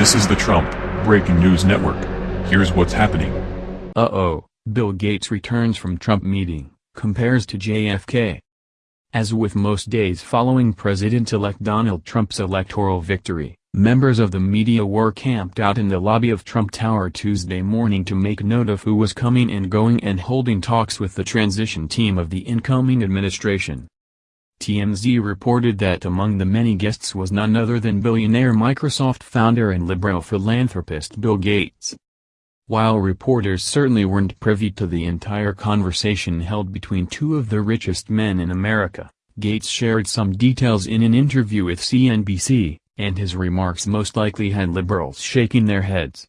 This is the Trump Breaking News Network. Here's what's happening. Uh-oh, Bill Gates returns from Trump meeting, compares to JFK. As with most days following President-elect Donald Trump's electoral victory, members of the media were camped out in the lobby of Trump Tower Tuesday morning to make note of who was coming and going and holding talks with the transition team of the incoming administration. TMZ reported that among the many guests was none other than billionaire Microsoft founder and liberal philanthropist Bill Gates. While reporters certainly weren't privy to the entire conversation held between two of the richest men in America, Gates shared some details in an interview with CNBC, and his remarks most likely had liberals shaking their heads.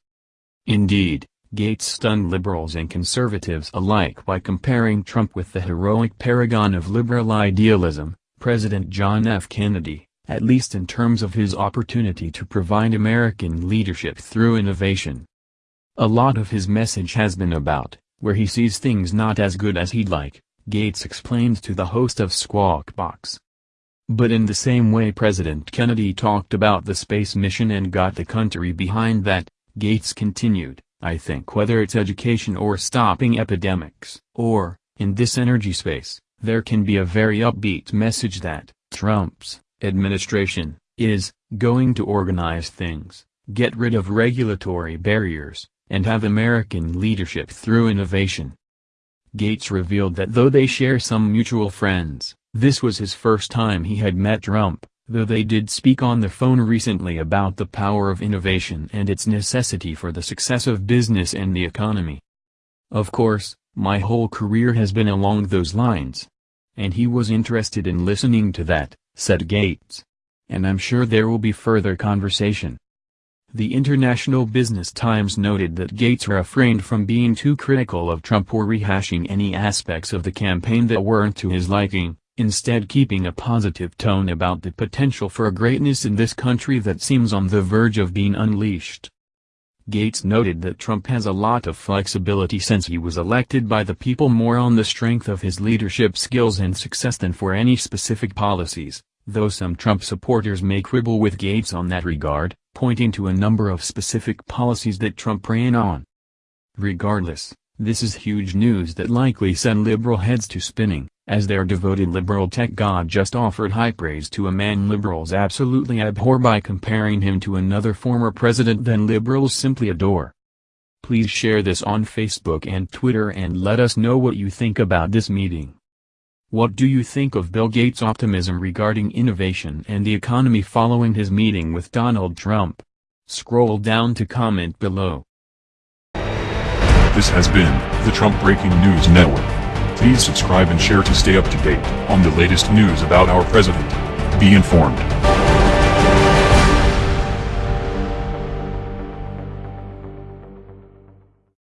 Indeed, Gates stunned liberals and conservatives alike by comparing Trump with the heroic paragon of liberal idealism, President John F. Kennedy, at least in terms of his opportunity to provide American leadership through innovation. A lot of his message has been about, where he sees things not as good as he'd like, Gates explained to the host of Squawk Box. But in the same way President Kennedy talked about the space mission and got the country behind that, Gates continued, I think whether it's education or stopping epidemics, or, in this energy space, there can be a very upbeat message that Trump's administration is going to organize things, get rid of regulatory barriers, and have American leadership through innovation. Gates revealed that though they share some mutual friends, this was his first time he had met Trump, though they did speak on the phone recently about the power of innovation and its necessity for the success of business and the economy. Of course, my whole career has been along those lines. And he was interested in listening to that, said Gates. And I'm sure there will be further conversation. The International Business Times noted that Gates refrained from being too critical of Trump or rehashing any aspects of the campaign that weren't to his liking, instead keeping a positive tone about the potential for greatness in this country that seems on the verge of being unleashed. Gates noted that Trump has a lot of flexibility since he was elected by the people more on the strength of his leadership skills and success than for any specific policies, though some Trump supporters may quibble with Gates on that regard, pointing to a number of specific policies that Trump ran on. Regardless, this is huge news that likely sent liberal heads to spinning, as their devoted liberal tech god just offered high praise to a man liberals absolutely abhor by comparing him to another former president than liberals simply adore. Please share this on Facebook and Twitter and let us know what you think about this meeting. What do you think of Bill Gates' optimism regarding innovation and the economy following his meeting with Donald Trump? Scroll down to comment below. This has been the Trump Breaking News Network. Please subscribe and share to stay up to date on the latest news about our president. Be informed.